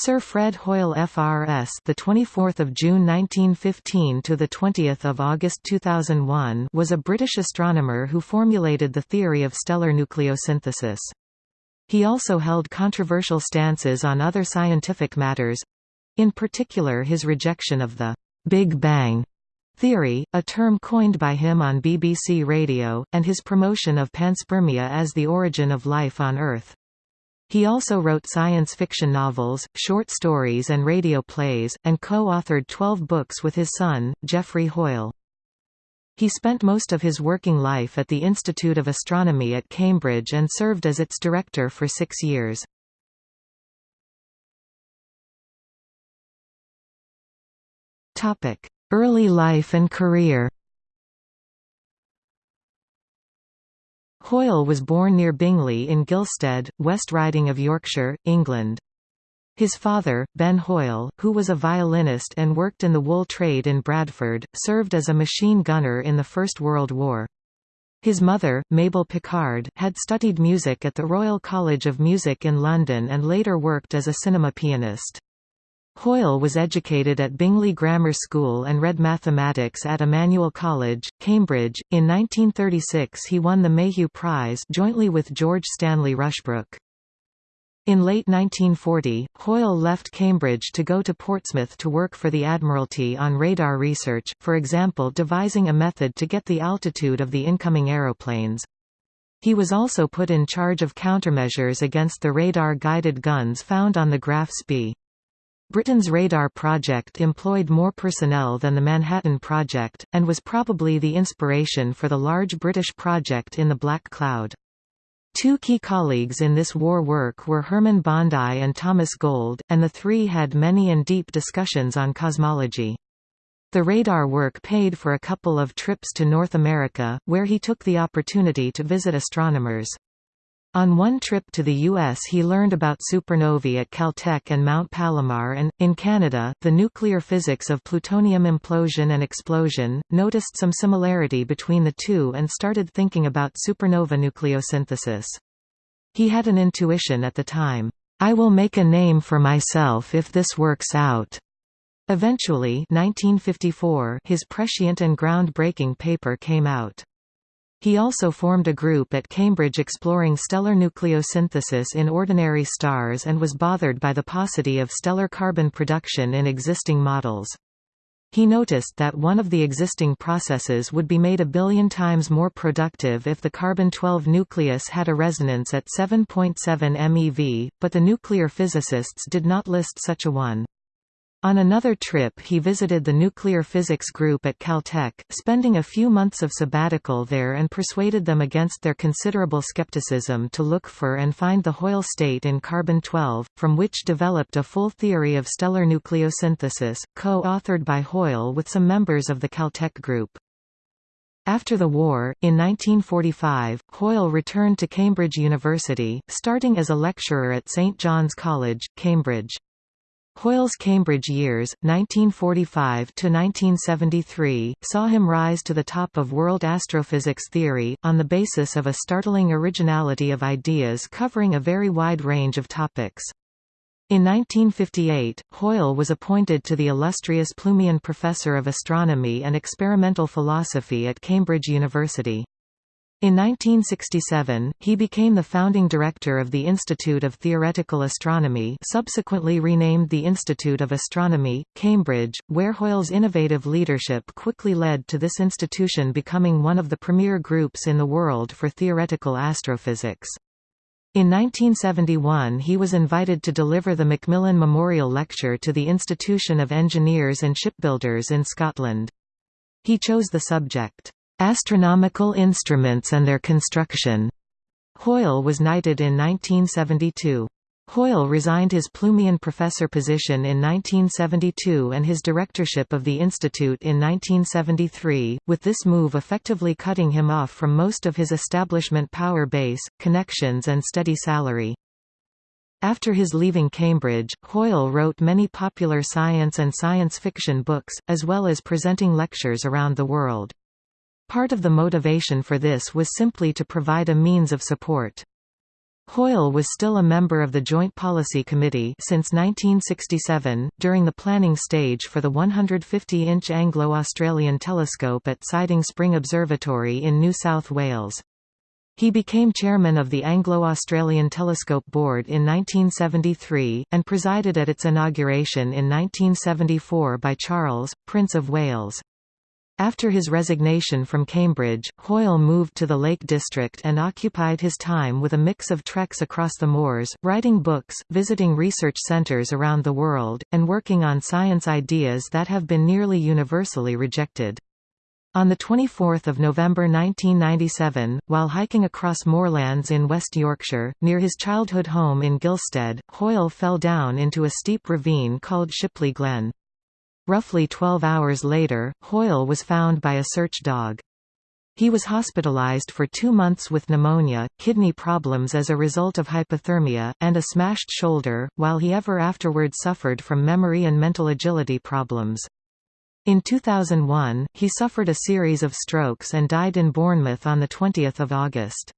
Sir Fred Hoyle FRS, the 24th of June 1915 to the 20th of August 2001, was a British astronomer who formulated the theory of stellar nucleosynthesis. He also held controversial stances on other scientific matters, in particular his rejection of the Big Bang theory, a term coined by him on BBC Radio, and his promotion of panspermia as the origin of life on Earth. He also wrote science fiction novels, short stories and radio plays, and co-authored 12 books with his son, Geoffrey Hoyle. He spent most of his working life at the Institute of Astronomy at Cambridge and served as its director for six years. Early life and career Hoyle was born near Bingley in Gilstead, West Riding of Yorkshire, England. His father, Ben Hoyle, who was a violinist and worked in the wool trade in Bradford, served as a machine gunner in the First World War. His mother, Mabel Pickard, had studied music at the Royal College of Music in London and later worked as a cinema pianist. Hoyle was educated at Bingley Grammar School and read mathematics at Emmanuel College, Cambridge. In 1936 he won the Mayhew Prize jointly with George Stanley Rushbrooke. In late 1940, Hoyle left Cambridge to go to Portsmouth to work for the Admiralty on radar research, for example devising a method to get the altitude of the incoming aeroplanes. He was also put in charge of countermeasures against the radar-guided guns found on the Graf Spee. Britain's radar project employed more personnel than the Manhattan Project, and was probably the inspiration for the large British project in the Black Cloud. Two key colleagues in this war work were Hermann Bondi and Thomas Gold, and the three had many and deep discussions on cosmology. The radar work paid for a couple of trips to North America, where he took the opportunity to visit astronomers. On one trip to the U.S. he learned about supernovae at Caltech and Mount Palomar and, in Canada, the nuclear physics of plutonium implosion and explosion, noticed some similarity between the two and started thinking about supernova nucleosynthesis. He had an intuition at the time, "'I will make a name for myself if this works out." Eventually 1954, his prescient and groundbreaking paper came out. He also formed a group at Cambridge exploring stellar nucleosynthesis in ordinary stars and was bothered by the paucity of stellar carbon production in existing models. He noticed that one of the existing processes would be made a billion times more productive if the carbon-12 nucleus had a resonance at 7.7 MeV, but the nuclear physicists did not list such a one. On another trip he visited the nuclear physics group at Caltech, spending a few months of sabbatical there and persuaded them against their considerable skepticism to look for and find the Hoyle state in carbon-12, from which developed a full theory of stellar nucleosynthesis, co-authored by Hoyle with some members of the Caltech group. After the war, in 1945, Hoyle returned to Cambridge University, starting as a lecturer at St John's College, Cambridge. Hoyle's Cambridge years, 1945–1973, saw him rise to the top of world astrophysics theory, on the basis of a startling originality of ideas covering a very wide range of topics. In 1958, Hoyle was appointed to the illustrious Plumian Professor of Astronomy and Experimental Philosophy at Cambridge University. In 1967, he became the founding director of the Institute of Theoretical Astronomy subsequently renamed the Institute of Astronomy, Cambridge, where Hoyle's innovative leadership quickly led to this institution becoming one of the premier groups in the world for theoretical astrophysics. In 1971 he was invited to deliver the Macmillan Memorial Lecture to the Institution of Engineers and Shipbuilders in Scotland. He chose the subject, Astronomical instruments and their construction. Hoyle was knighted in 1972. Hoyle resigned his Plumian professor position in 1972 and his directorship of the institute in 1973, with this move effectively cutting him off from most of his establishment power base, connections and steady salary. After his leaving Cambridge, Hoyle wrote many popular science and science fiction books, as well as presenting lectures around the world. Part of the motivation for this was simply to provide a means of support. Hoyle was still a member of the Joint Policy Committee since 1967, during the planning stage for the 150-inch Anglo-Australian telescope at Siding Spring Observatory in New South Wales. He became chairman of the Anglo-Australian Telescope Board in 1973, and presided at its inauguration in 1974 by Charles, Prince of Wales. After his resignation from Cambridge, Hoyle moved to the Lake District and occupied his time with a mix of treks across the moors, writing books, visiting research centres around the world, and working on science ideas that have been nearly universally rejected. On 24 November 1997, while hiking across moorlands in West Yorkshire, near his childhood home in Gilstead, Hoyle fell down into a steep ravine called Shipley Glen. Roughly 12 hours later, Hoyle was found by a search dog. He was hospitalized for two months with pneumonia, kidney problems as a result of hypothermia, and a smashed shoulder, while he ever afterward suffered from memory and mental agility problems. In 2001, he suffered a series of strokes and died in Bournemouth on 20 August.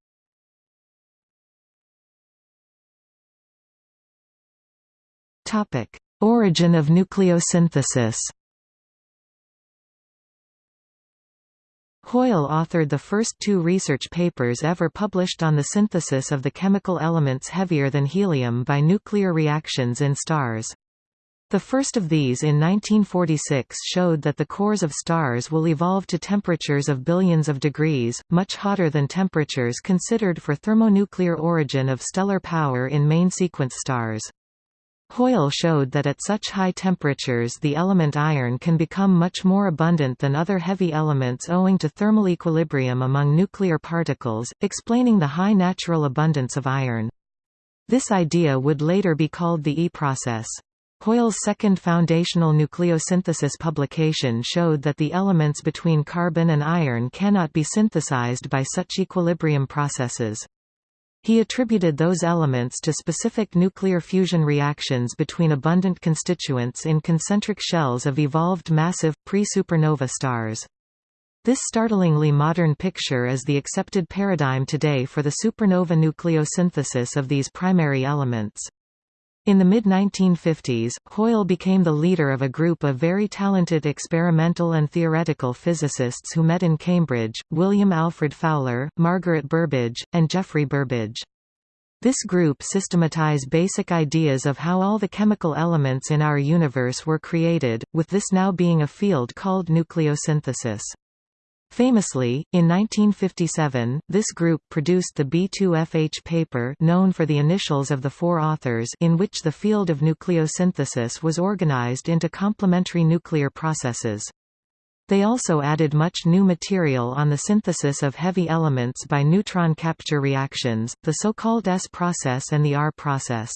Origin of nucleosynthesis Hoyle authored the first two research papers ever published on the synthesis of the chemical elements heavier than helium by nuclear reactions in stars. The first of these in 1946 showed that the cores of stars will evolve to temperatures of billions of degrees, much hotter than temperatures considered for thermonuclear origin of stellar power in main sequence stars. Hoyle showed that at such high temperatures the element iron can become much more abundant than other heavy elements owing to thermal equilibrium among nuclear particles, explaining the high natural abundance of iron. This idea would later be called the E process. Hoyle's second foundational nucleosynthesis publication showed that the elements between carbon and iron cannot be synthesized by such equilibrium processes. He attributed those elements to specific nuclear fusion reactions between abundant constituents in concentric shells of evolved massive, pre-supernova stars. This startlingly modern picture is the accepted paradigm today for the supernova nucleosynthesis of these primary elements. In the mid-1950s, Hoyle became the leader of a group of very talented experimental and theoretical physicists who met in Cambridge, William Alfred Fowler, Margaret Burbidge, and Geoffrey Burbidge. This group systematized basic ideas of how all the chemical elements in our universe were created, with this now being a field called nucleosynthesis. Famously, in 1957, this group produced the B2FH paper known for the initials of the four authors in which the field of nucleosynthesis was organized into complementary nuclear processes. They also added much new material on the synthesis of heavy elements by neutron capture reactions, the so-called S process and the R process.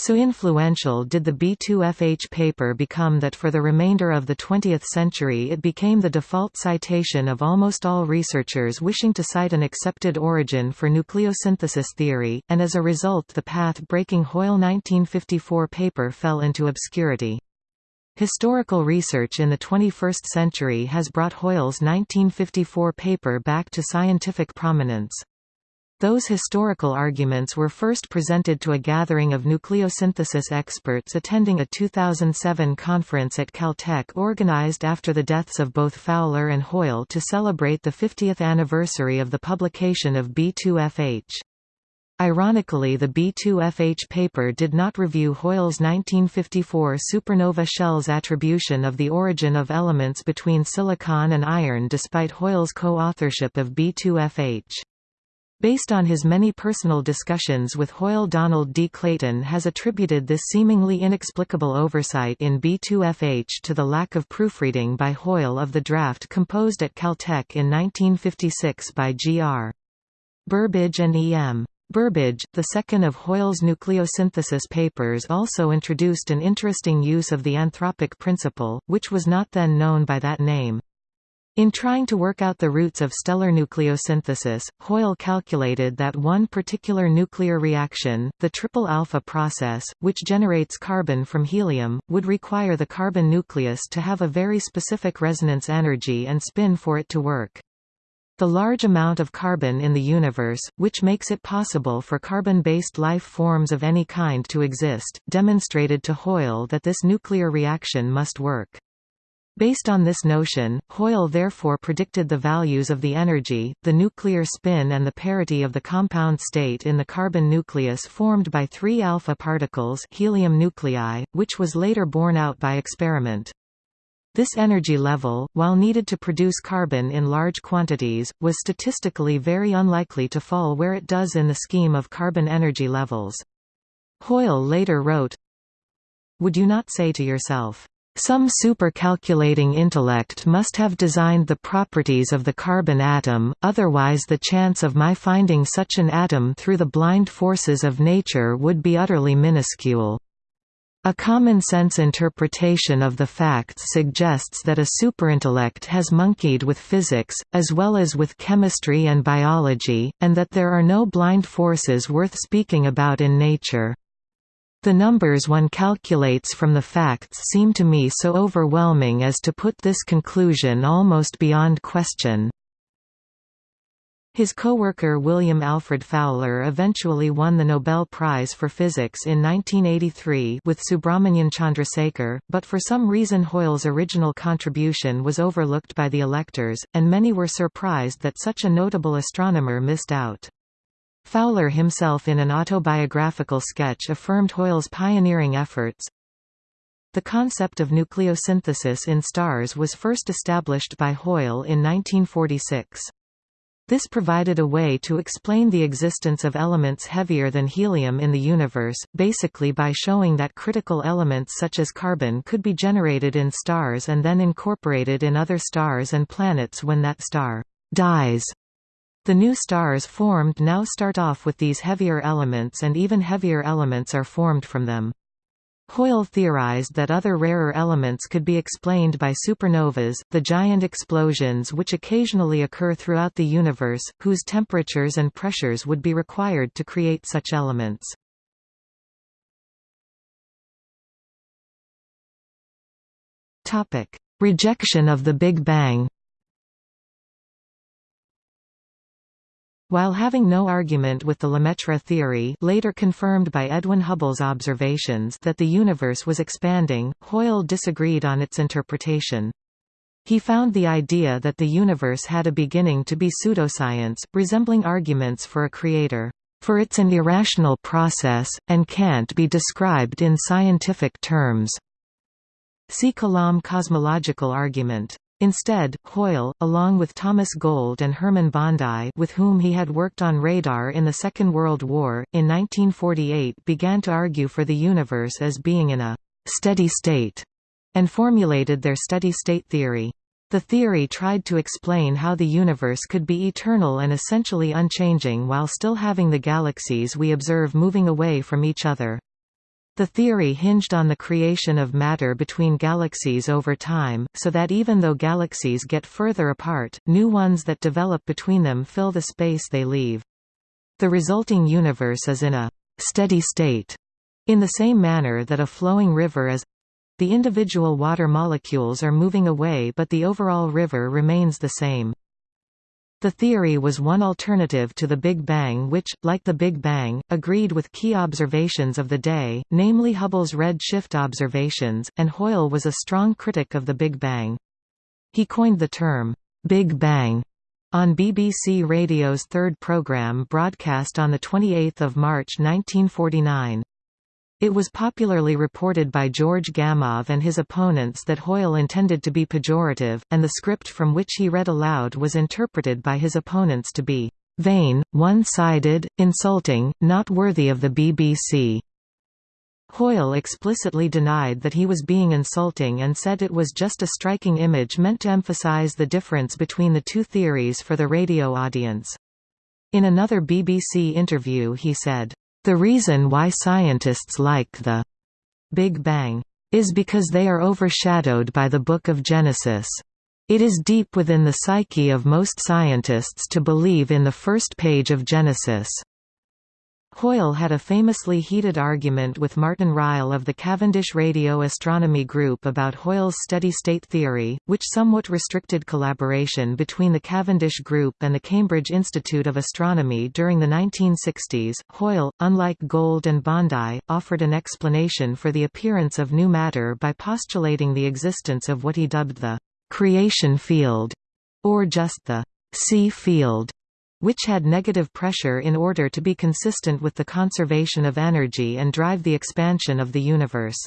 So influential did the B2FH paper become that for the remainder of the 20th century it became the default citation of almost all researchers wishing to cite an accepted origin for nucleosynthesis theory, and as a result the path-breaking Hoyle 1954 paper fell into obscurity. Historical research in the 21st century has brought Hoyle's 1954 paper back to scientific prominence. Those historical arguments were first presented to a gathering of nucleosynthesis experts attending a 2007 conference at Caltech organized after the deaths of both Fowler and Hoyle to celebrate the 50th anniversary of the publication of B2FH. Ironically the B2FH paper did not review Hoyle's 1954 supernova shell's attribution of the origin of elements between silicon and iron despite Hoyle's co-authorship of B2FH. Based on his many personal discussions with Hoyle Donald D. Clayton has attributed this seemingly inexplicable oversight in B2FH to the lack of proofreading by Hoyle of the draft composed at Caltech in 1956 by G.R. Burbidge and E.M. Burbidge, the second of Hoyle's nucleosynthesis papers also introduced an interesting use of the anthropic principle, which was not then known by that name. In trying to work out the roots of stellar nucleosynthesis, Hoyle calculated that one particular nuclear reaction, the triple alpha process, which generates carbon from helium, would require the carbon nucleus to have a very specific resonance energy and spin for it to work. The large amount of carbon in the universe, which makes it possible for carbon-based life forms of any kind to exist, demonstrated to Hoyle that this nuclear reaction must work. Based on this notion, Hoyle therefore predicted the values of the energy, the nuclear spin and the parity of the compound state in the carbon nucleus formed by three alpha particles helium nuclei, which was later borne out by experiment. This energy level, while needed to produce carbon in large quantities, was statistically very unlikely to fall where it does in the scheme of carbon energy levels. Hoyle later wrote, Would you not say to yourself, some supercalculating intellect must have designed the properties of the carbon atom, otherwise the chance of my finding such an atom through the blind forces of nature would be utterly minuscule. A common-sense interpretation of the facts suggests that a superintellect has monkeyed with physics, as well as with chemistry and biology, and that there are no blind forces worth speaking about in nature. The numbers one calculates from the facts seem to me so overwhelming as to put this conclusion almost beyond question. His co-worker William Alfred Fowler eventually won the Nobel Prize for Physics in 1983 with Subrahmanyan Chandrasekhar, but for some reason Hoyle's original contribution was overlooked by the electors, and many were surprised that such a notable astronomer missed out. Fowler himself in an autobiographical sketch affirmed Hoyle's pioneering efforts. The concept of nucleosynthesis in stars was first established by Hoyle in 1946. This provided a way to explain the existence of elements heavier than helium in the universe, basically by showing that critical elements such as carbon could be generated in stars and then incorporated in other stars and planets when that star dies. The new stars formed now start off with these heavier elements and even heavier elements are formed from them. Hoyle theorized that other rarer elements could be explained by supernovas, the giant explosions which occasionally occur throughout the universe, whose temperatures and pressures would be required to create such elements. Rejection of the Big Bang While having no argument with the Lemaitre theory later confirmed by Edwin Hubble's observations that the universe was expanding, Hoyle disagreed on its interpretation. He found the idea that the universe had a beginning to be pseudoscience, resembling arguments for a creator, for it's an irrational process, and can't be described in scientific terms. See Kalam cosmological argument. Instead, Hoyle, along with Thomas Gold and Hermann Bondi with whom he had worked on radar in the Second World War, in 1948 began to argue for the universe as being in a «steady state» and formulated their steady-state theory. The theory tried to explain how the universe could be eternal and essentially unchanging while still having the galaxies we observe moving away from each other. The theory hinged on the creation of matter between galaxies over time, so that even though galaxies get further apart, new ones that develop between them fill the space they leave. The resulting universe is in a «steady state», in the same manner that a flowing river is the individual water molecules are moving away but the overall river remains the same. The theory was one alternative to the Big Bang which, like the Big Bang, agreed with key observations of the day, namely Hubble's red shift observations, and Hoyle was a strong critic of the Big Bang. He coined the term, "'Big Bang' on BBC Radio's third programme broadcast on 28 March 1949. It was popularly reported by George Gamow and his opponents that Hoyle intended to be pejorative, and the script from which he read aloud was interpreted by his opponents to be vain, one-sided, insulting, not worthy of the BBC. Hoyle explicitly denied that he was being insulting and said it was just a striking image meant to emphasize the difference between the two theories for the radio audience. In another BBC interview he said, the reason why scientists like the Big Bang is because they are overshadowed by the Book of Genesis. It is deep within the psyche of most scientists to believe in the first page of Genesis. Hoyle had a famously heated argument with Martin Ryle of the Cavendish Radio Astronomy Group about Hoyle's steady-state theory, which somewhat restricted collaboration between the Cavendish Group and the Cambridge Institute of Astronomy during the 1960s. Hoyle, unlike Gold and Bondi, offered an explanation for the appearance of new matter by postulating the existence of what he dubbed the creation field, or just the C field which had negative pressure in order to be consistent with the conservation of energy and drive the expansion of the universe.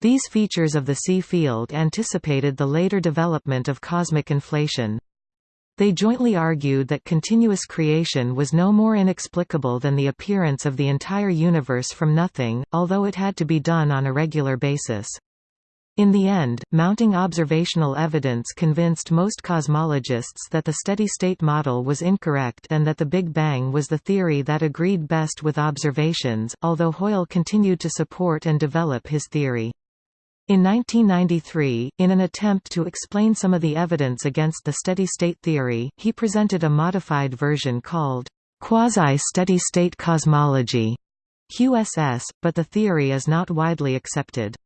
These features of the C field anticipated the later development of cosmic inflation. They jointly argued that continuous creation was no more inexplicable than the appearance of the entire universe from nothing, although it had to be done on a regular basis. In the end, mounting observational evidence convinced most cosmologists that the steady-state model was incorrect and that the Big Bang was the theory that agreed best with observations, although Hoyle continued to support and develop his theory. In 1993, in an attempt to explain some of the evidence against the steady-state theory, he presented a modified version called quasi-steady-state cosmology QSS, but the theory is not widely accepted.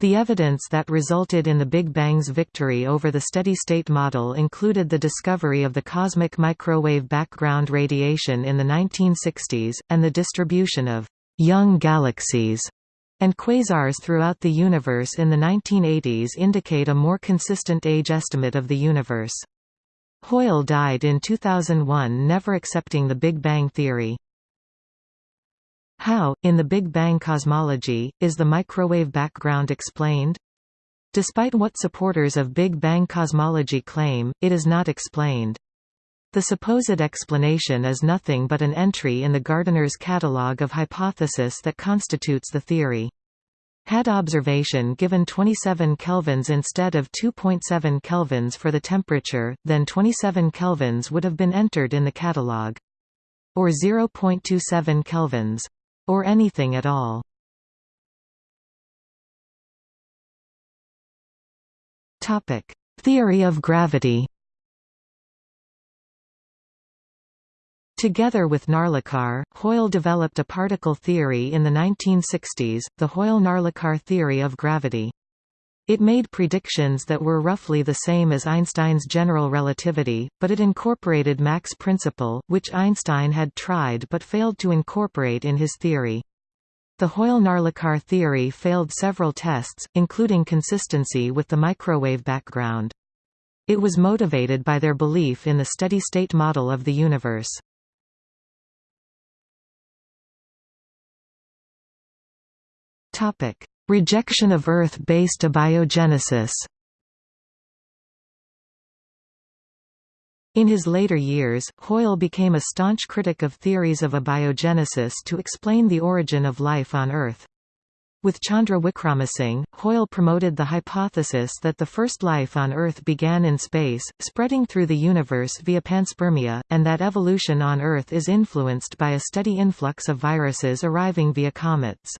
The evidence that resulted in the Big Bang's victory over the steady-state model included the discovery of the cosmic microwave background radiation in the 1960s, and the distribution of «young galaxies» and quasars throughout the universe in the 1980s indicate a more consistent age estimate of the universe. Hoyle died in 2001 never accepting the Big Bang theory. How, in the Big Bang cosmology, is the microwave background explained? Despite what supporters of Big Bang cosmology claim, it is not explained. The supposed explanation is nothing but an entry in the Gardiner's catalogue of hypothesis that constitutes the theory. Had observation given 27 kelvins instead of 2.7 kelvins for the temperature, then 27 kelvins would have been entered in the catalogue. Or 0.27 kelvins. Or anything at all. Theory of gravity Together with Narlikar, Hoyle developed a particle theory in the 1960s, the Hoyle–Narlikar theory of gravity. It made predictions that were roughly the same as Einstein's general relativity, but it incorporated Mach's principle, which Einstein had tried but failed to incorporate in his theory. The Hoyle–Narlikar theory failed several tests, including consistency with the microwave background. It was motivated by their belief in the steady-state model of the universe. Rejection of Earth-based abiogenesis In his later years, Hoyle became a staunch critic of theories of abiogenesis to explain the origin of life on Earth. With Chandra Wickramasinghe, Hoyle promoted the hypothesis that the first life on Earth began in space, spreading through the universe via panspermia, and that evolution on Earth is influenced by a steady influx of viruses arriving via comets.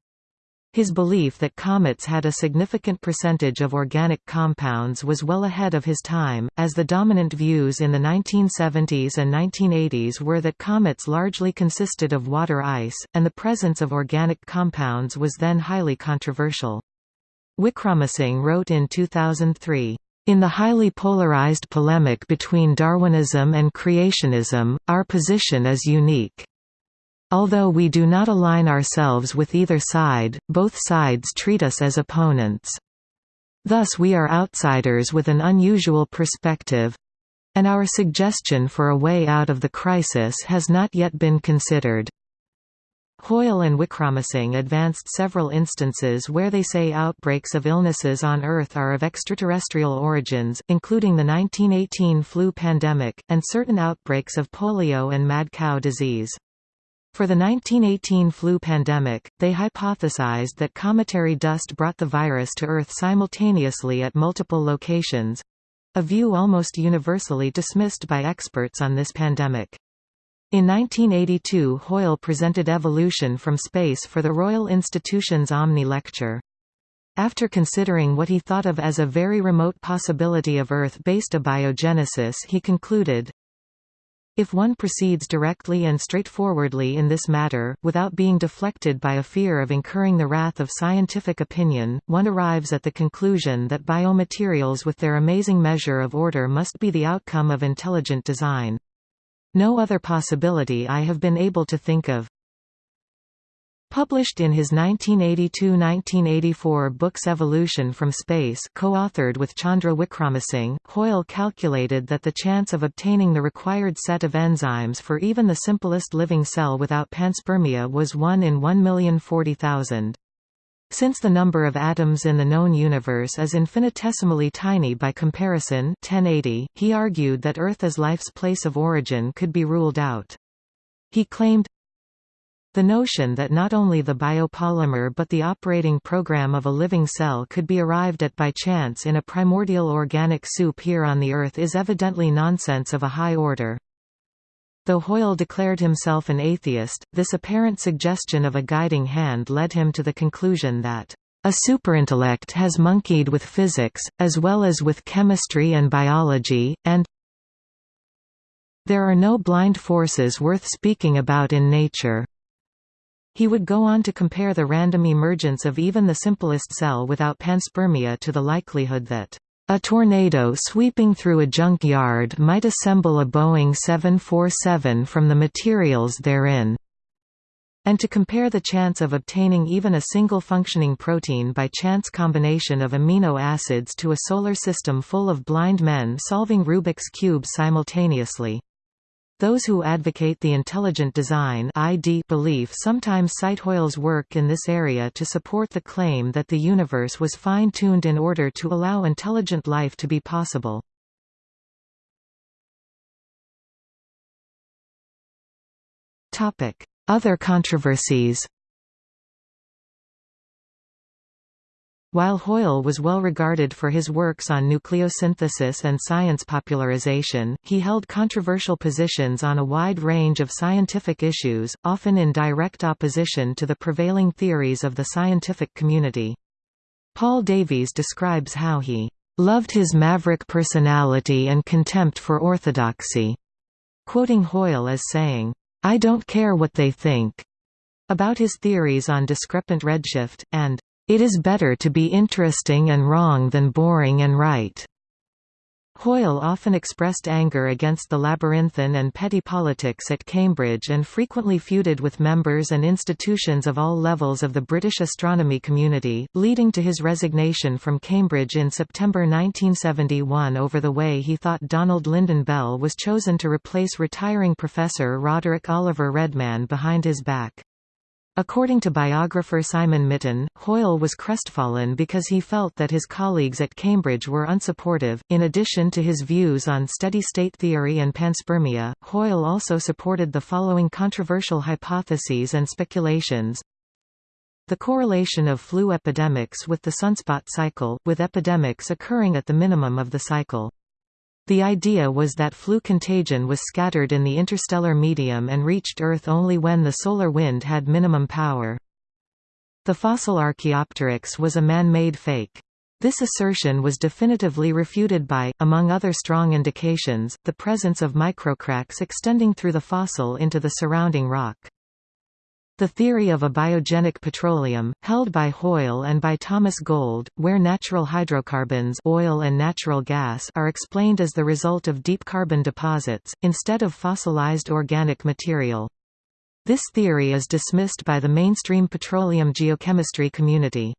His belief that comets had a significant percentage of organic compounds was well ahead of his time, as the dominant views in the 1970s and 1980s were that comets largely consisted of water ice, and the presence of organic compounds was then highly controversial. Wickramasinghe wrote in 2003, in the highly polarized polemic between Darwinism and creationism, our position is unique. Although we do not align ourselves with either side, both sides treat us as opponents. Thus we are outsiders with an unusual perspective—and our suggestion for a way out of the crisis has not yet been considered. Hoyle and Wickramasinghe advanced several instances where they say outbreaks of illnesses on Earth are of extraterrestrial origins, including the 1918 flu pandemic, and certain outbreaks of polio and mad cow disease. For the 1918 flu pandemic, they hypothesized that cometary dust brought the virus to Earth simultaneously at multiple locations—a view almost universally dismissed by experts on this pandemic. In 1982 Hoyle presented evolution from space for the Royal Institution's Omni lecture. After considering what he thought of as a very remote possibility of Earth-based abiogenesis he concluded, If one proceeds directly and straightforwardly in this matter, without being deflected by a fear of incurring the wrath of scientific opinion, one arrives at the conclusion that biomaterials with their amazing measure of order must be the outcome of intelligent design. No other possibility I have been able to think of. Published in his 1982–1984 books Evolution from Space co-authored with Chandra Wickramasinghe, Hoyle calculated that the chance of obtaining the required set of enzymes for even the simplest living cell without panspermia was 1 in 1,040,000. Since the number of atoms in the known universe is infinitesimally tiny by comparison 1080, he argued that Earth as life's place of origin could be ruled out. He claimed, the notion that not only the biopolymer but the operating program of a living cell could be arrived at by chance in a primordial organic soup here on the Earth is evidently nonsense of a high order. Though Hoyle declared himself an atheist, this apparent suggestion of a guiding hand led him to the conclusion that a superintellect has monkeyed with physics, as well as with chemistry and biology, and there are no blind forces worth speaking about in nature. He would go on to compare the random emergence of even the simplest cell without panspermia to the likelihood that a tornado sweeping through a junkyard might assemble a Boeing 747 from the materials therein and to compare the chance of obtaining even a single functioning protein by chance combination of amino acids to a solar system full of blind men solving Rubik's Cube simultaneously. Those who advocate the intelligent design ID belief sometimes cite Hoyle's work in this area to support the claim that the universe was fine-tuned in order to allow intelligent life to be possible. Other controversies While Hoyle was well regarded for his works on nucleosynthesis and science popularization, he held controversial positions on a wide range of scientific issues, often in direct opposition to the prevailing theories of the scientific community. Paul Davies describes how he loved his maverick personality and contempt for orthodoxy, quoting Hoyle as saying, I don't care what they think, about his theories on discrepant redshift, and it is better to be interesting and wrong than boring and right. Hoyle often expressed anger against the labyrinthine and petty politics at Cambridge and frequently feuded with members and institutions of all levels of the British astronomy community, leading to his resignation from Cambridge in September 1971 over the way he thought Donald Lynden Bell was chosen to replace retiring professor Roderick Oliver Redman behind his back. According to biographer Simon Mitton, Hoyle was crestfallen because he felt that his colleagues at Cambridge were unsupportive. In addition to his views on steady state theory and panspermia, Hoyle also supported the following controversial hypotheses and speculations. The correlation of flu epidemics with the sunspot cycle, with epidemics occurring at the minimum of the cycle. The idea was that flu contagion was scattered in the interstellar medium and reached Earth only when the solar wind had minimum power. The fossil Archaeopteryx was a man-made fake. This assertion was definitively refuted by, among other strong indications, the presence of microcracks extending through the fossil into the surrounding rock. The theory of abiogenic petroleum, held by Hoyle and by Thomas Gold, where natural hydrocarbons oil and natural gas are explained as the result of deep carbon deposits, instead of fossilized organic material. This theory is dismissed by the mainstream petroleum geochemistry community.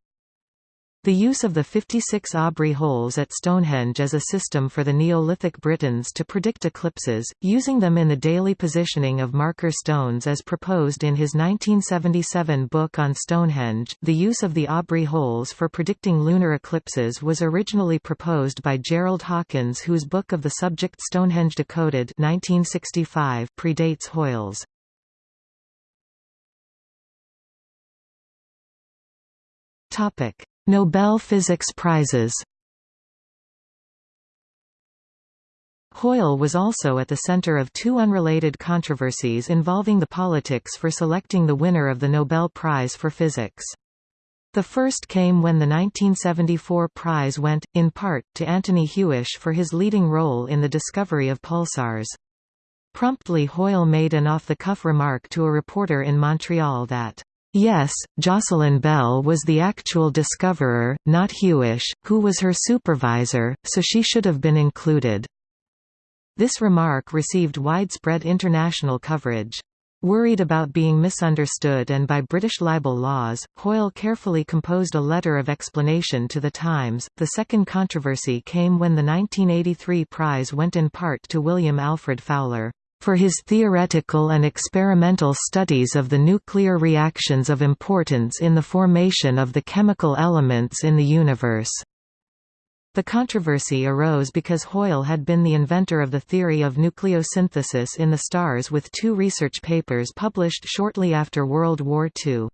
The use of the 56 Aubrey holes at Stonehenge as a system for the Neolithic Britons to predict eclipses, using them in the daily positioning of marker stones as proposed in his 1977 book on Stonehenge. The use of the Aubrey holes for predicting lunar eclipses was originally proposed by Gerald Hawkins whose book of the subject Stonehenge Decoded 1965 predates Hoyle's. Topic Nobel Physics Prizes Hoyle was also at the center of two unrelated controversies involving the politics for selecting the winner of the Nobel Prize for Physics. The first came when the 1974 prize went, in part, to Anthony Hewish for his leading role in the discovery of pulsars. Promptly Hoyle made an off-the-cuff remark to a reporter in Montreal that, "...yes, Jocelyn Bell was the actual discoverer, not Hewish, who was her supervisor, so she should have been included." This remark received widespread international coverage. Worried about being misunderstood and by British libel laws, Hoyle carefully composed a letter of explanation to the Times. The second controversy came when the 1983 prize went in part to William Alfred Fowler for his theoretical and experimental studies of the nuclear reactions of importance in the formation of the chemical elements in the universe. The controversy arose because Hoyle had been the inventor of the theory of nucleosynthesis in the stars with two research papers published shortly after World War II.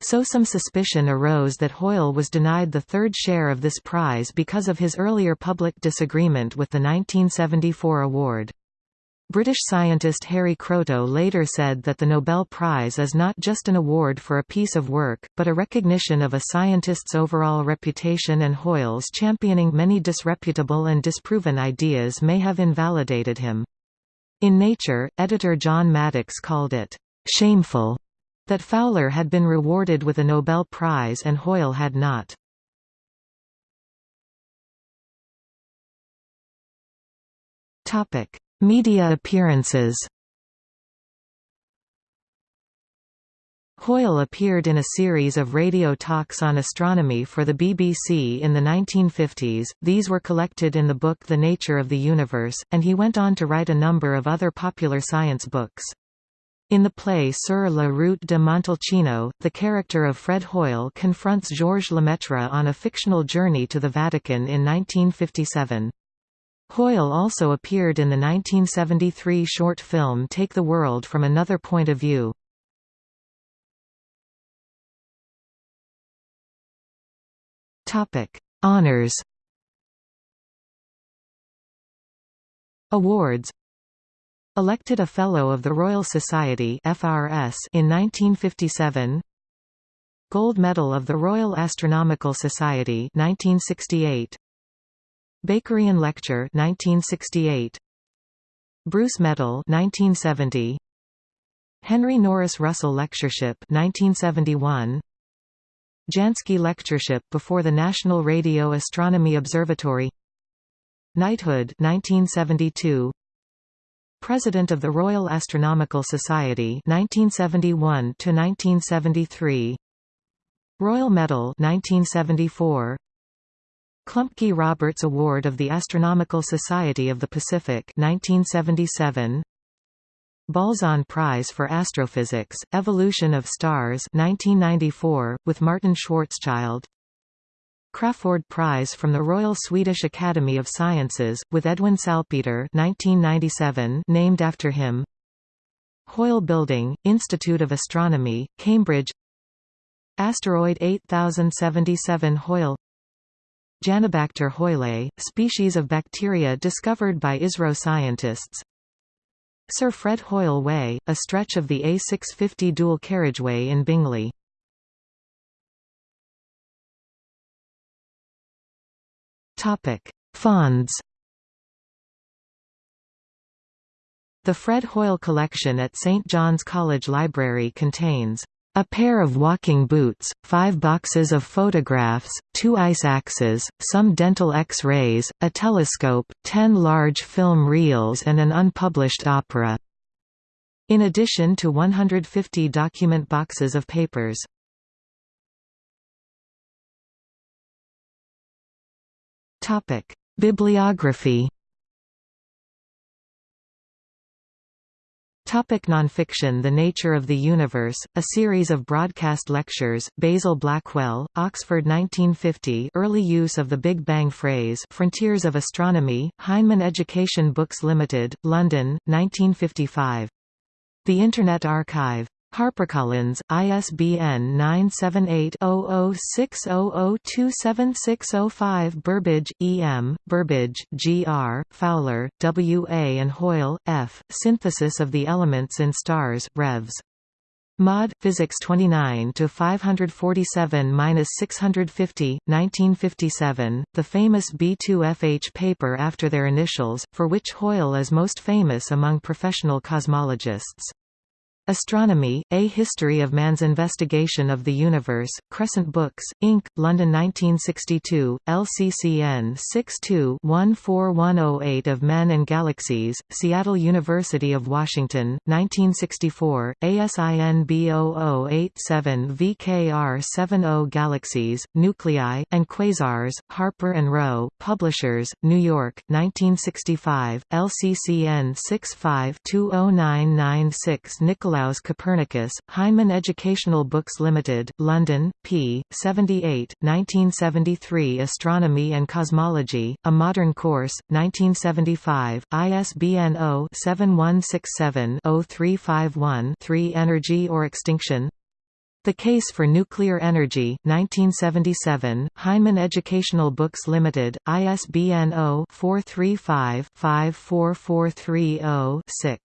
So some suspicion arose that Hoyle was denied the third share of this prize because of his earlier public disagreement with the 1974 award. British scientist Harry Kroto later said that the Nobel Prize is not just an award for a piece of work, but a recognition of a scientist's overall reputation and Hoyle's championing many disreputable and disproven ideas may have invalidated him. In Nature, editor John Maddox called it, "...shameful," that Fowler had been rewarded with a Nobel Prize and Hoyle had not. Topic Media appearances Hoyle appeared in a series of radio talks on astronomy for the BBC in the 1950s, these were collected in the book The Nature of the Universe, and he went on to write a number of other popular science books. In the play Sur la route de Montalcino, the character of Fred Hoyle confronts Georges Lemaitre on a fictional journey to the Vatican in 1957. Hoyle also appeared in the 1973 short film Take the World from Another Point of View. Honors. Awards. Elected a Fellow of the Royal Society (FRS) in 1957. Gold Medal of the Royal Astronomical Society 1968. Bakerian Lecture 1968 Bruce Medal 1970 Henry Norris Russell Lectureship 1971 Jansky Lectureship before the National Radio Astronomy Observatory. Knighthood 1972 President of the Royal Astronomical Society 1971 to 1973 Royal Medal 1974 Klumpke Roberts Award of the Astronomical Society of the Pacific 1977 Balzan Prize for Astrophysics, Evolution of Stars 1994, with Martin Schwarzschild. Crafoord Prize from the Royal Swedish Academy of Sciences, with Edwin Salpeter 1997, named after him. Hoyle Building, Institute of Astronomy, Cambridge. Asteroid 8077 Hoyle Janibacter hoyle, species of bacteria discovered by ISRO scientists. Sir Fred Hoyle Way, a stretch of the A650 dual carriageway in Bingley. Fonds. The Fred Hoyle collection at St John's College Library contains a pair of walking boots, five boxes of photographs, two ice axes, some dental X-rays, a telescope, ten large film reels and an unpublished opera. In addition to 150 document boxes of papers. Bibliography Topic nonfiction The Nature of the Universe, a series of broadcast lectures, Basil Blackwell, Oxford 1950 Early use of the Big Bang phrase Frontiers of Astronomy, Heinemann Education Books Limited, London, 1955. The Internet Archive HarperCollins, ISBN 978-0060027605 Burbidge, E. M., Burbidge, G. R., Fowler, W. A. and Hoyle, F., Synthesis of the Elements in Stars, Revs. Mod. Physics 29 to 547-650, 1957, the famous B2FH paper after their initials, for which Hoyle is most famous among professional cosmologists. Astronomy, A History of Man's Investigation of the Universe, Crescent Books, Inc., London 1962, LCCN 62-14108 of Men and Galaxies, Seattle University of Washington, 1964, ASIN B0087 VKR 70 Galaxies, Nuclei, and Quasars, Harper Row, Publishers, New York, 1965, LCCN 65 20996 Nikolai Nicolaus Copernicus, Heinemann Educational Books Limited, London, p. 78, 1973 Astronomy and Cosmology, A Modern Course, 1975, ISBN 0-7167-0351-3 Energy or Extinction the Case for Nuclear Energy 1977, Heinemann Educational Books Limited, ISBN 0-435-54430-6.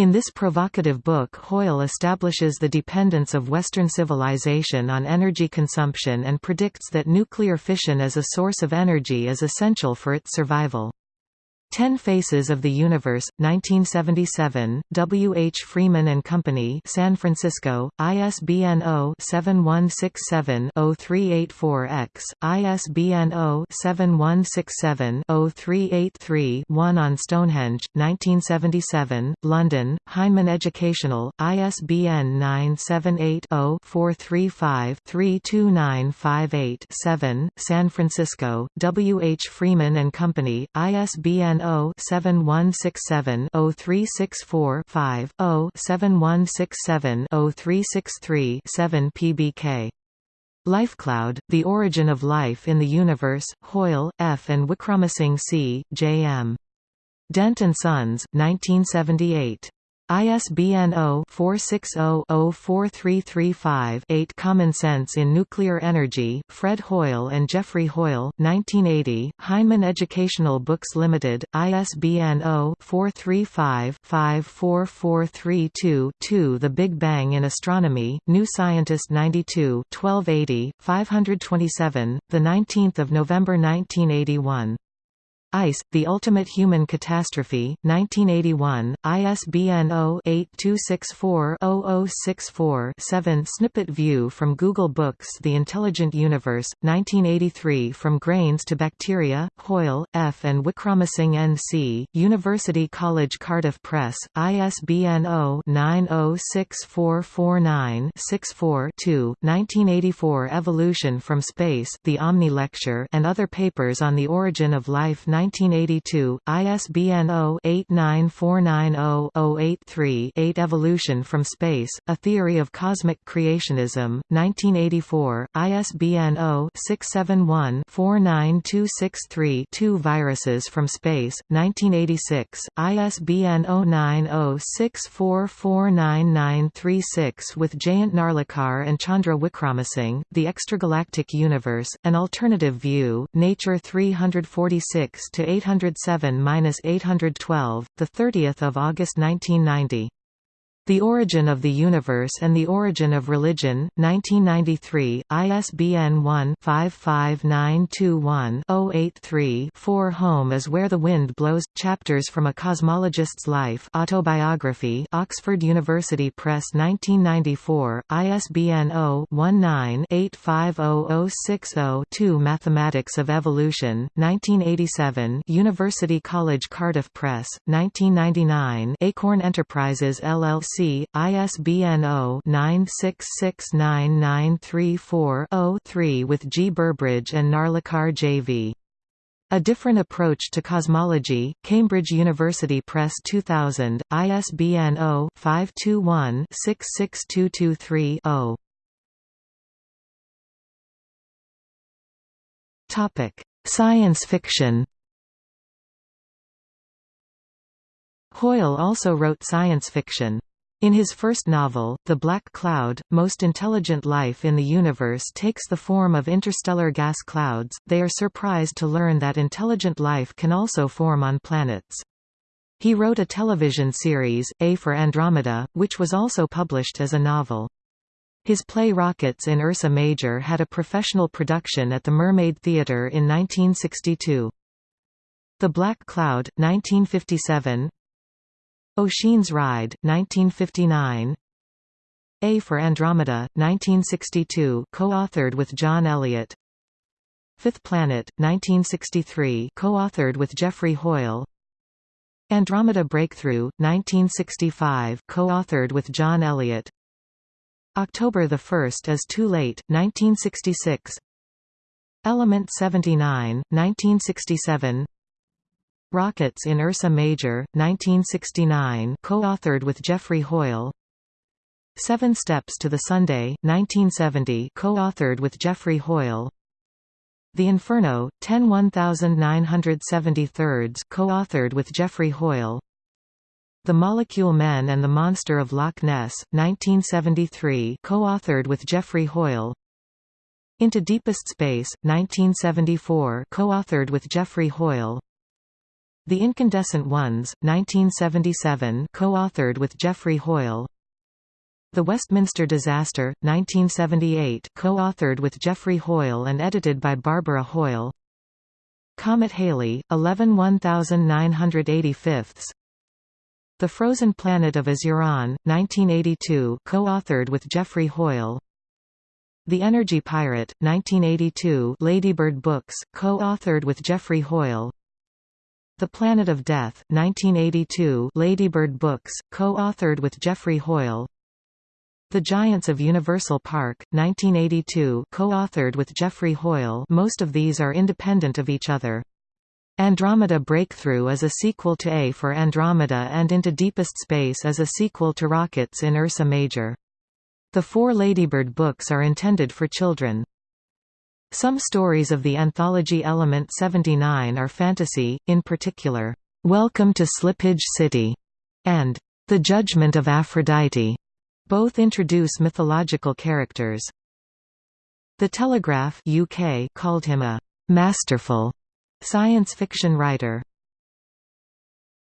In this provocative book Hoyle establishes the dependence of Western civilization on energy consumption and predicts that nuclear fission as a source of energy is essential for its survival. Ten Faces of the Universe, 1977, W. H. Freeman and Company, San Francisco, ISBN 0-7167-0384-X, ISBN 0-7167-0383-1 on Stonehenge, 1977, London, Heinemann Educational, ISBN 978-0-435-32958-7, San Francisco, W. H. Freeman and Company, ISBN 0-7167-0364-5, 0-7167-0363-7 pbk. Lifecloud, The Origin of Life in the Universe, Hoyle, F. and Wickramasinghe C., J. M. Dent Sons, 1978. ISBN 0-460-04335-8 Common Sense in Nuclear Energy, Fred Hoyle and Geoffrey Hoyle, 1980, Heinemann Educational Books Limited, ISBN 0-435-54432-2 The Big Bang in Astronomy, New Scientist 92 1280, 527, 19 November 1981. ICE, The Ultimate Human Catastrophe, 1981, ISBN 0-8264-0064-7 Snippet View from Google Books The Intelligent Universe, 1983 From Grains to Bacteria, Hoyle, F. and Wickramasinghe N. C., University College Cardiff Press, ISBN 0-906449-64-2 1984 Evolution from Space The Omni Lecture and other papers on the origin of life 1982, ISBN 0-89490-083-8 Evolution from Space, A Theory of Cosmic Creationism, 1984, ISBN 0-671-49263-2 Viruses from Space, 1986, ISBN 09064499936 with Jayant Narlikar and Chandra Wickramasinghe, The Extragalactic Universe, An Alternative View, Nature 346 to 807-812, the 30th of August 1990. The Origin of the Universe and the Origin of Religion, 1993, ISBN 1-55921-083-4 Home is Where the Wind Blows – Chapters from a Cosmologist's Life Autobiography Oxford University Press 1994, ISBN 0-19-850060-2 Mathematics of Evolution, 1987 University College Cardiff Press, 1999 Acorn Enterprises LLC ISBN 0-9669934-0-3 with G. Burbidge and Narlikar J.V. A Different Approach to Cosmology, Cambridge University Press 2000, ISBN 0-521-66223-0. Science fiction Hoyle also wrote science fiction. In his first novel, The Black Cloud, most intelligent life in the universe takes the form of interstellar gas clouds, they are surprised to learn that intelligent life can also form on planets. He wrote a television series, A for Andromeda, which was also published as a novel. His play Rockets in Ursa Major had a professional production at the Mermaid Theatre in 1962. The Black Cloud, 1957 Ossian's Ride, 1959 A for Andromeda, 1962 co-authored with John Elliott. Fifth Planet, 1963 co-authored with Geoffrey Hoyle. Andromeda Breakthrough, 1965 co-authored with John Elliott. October 1 as Too Late, 1966 Element 79, 1967 Rockets in Ursa Major, 1969 co-authored with Geoffrey Hoyle. Seven Steps to the Sunday, 1970 co-authored with Geoffrey Hoyle. The Inferno, 10 1973 co-authored with Geoffrey Hoyle. The Molecule Men and the Monster of Loch Ness, 1973 co-authored with Geoffrey Hoyle. Into Deepest Space, 1974 co-authored with Geoffrey Hoyle The Incandescent Ones, 1977 co-authored with Geoffrey Hoyle. The Westminster Disaster, 1978 co-authored with Geoffrey Hoyle and edited by Barbara Hoyle. Comet Halley, 11 1985 the Frozen Planet of Azuron, 1982 co-authored with Geoffrey Hoyle. The Energy Pirate, 1982 Ladybird Books, co-authored with Geoffrey Hoyle The Planet of Death, 1982 Ladybird Books, co-authored with Geoffrey Hoyle The Giants of Universal Park, 1982 co-authored with Geoffrey Hoyle most of these are independent of each other. Andromeda Breakthrough is a sequel to A for Andromeda and Into Deepest Space is a sequel to Rockets in Ursa Major. The four Ladybird books are intended for children. Some stories of the anthology Element 79 are fantasy, in particular, "'Welcome to Slippage City' and "'The Judgment of Aphrodite' both introduce mythological characters. The Telegraph UK called him a "'masterful' Science fiction writer